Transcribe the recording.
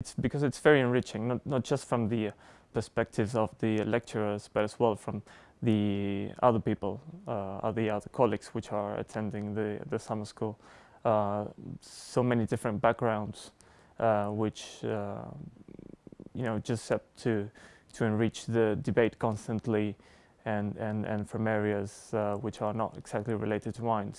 It's because it's very enriching, not, not just from the perspectives of the lecturers, but as well from the other people, uh, the other colleagues which are attending the, the summer school. Uh, so many different backgrounds, uh, which uh, you know just help to to enrich the debate constantly, and and and from areas uh, which are not exactly related to wines.